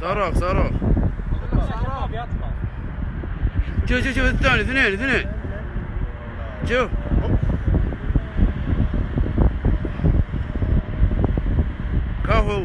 صاروخ صاروخ. شوف شوف شوف الثاني اثنين اثنين. شوف كفو